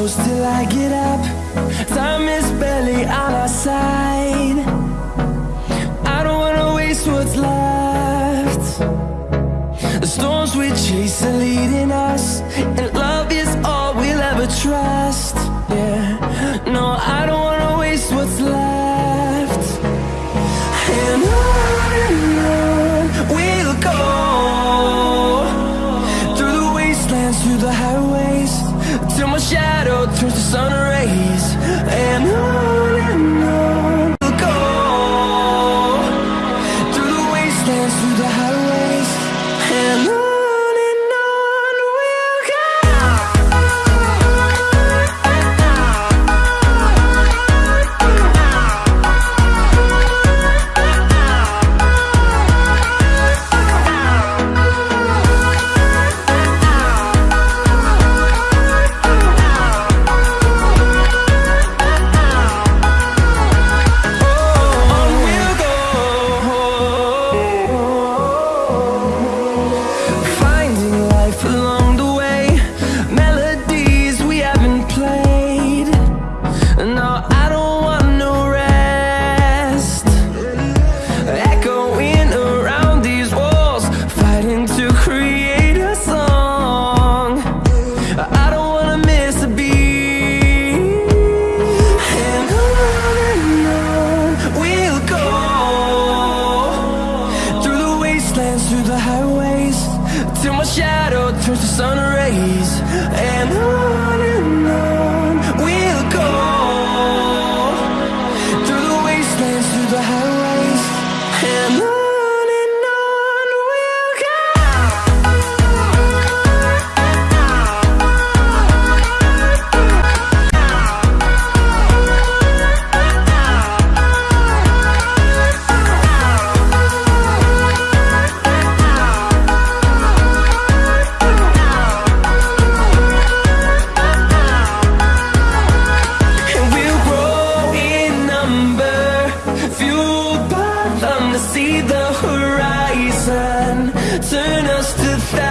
close till I get up. Time is barely on our side. I don't wanna waste what's left. The storms we chase are leading us And love is all we'll ever trust. Yeah, no, I don't wanna waste what's left. And on and on we'll go Through the wastelands, through the highways Till my shadow through the sun rays till my shadow turns to sun rays. And I number Fueled by them to see the horizon Turn us to thousands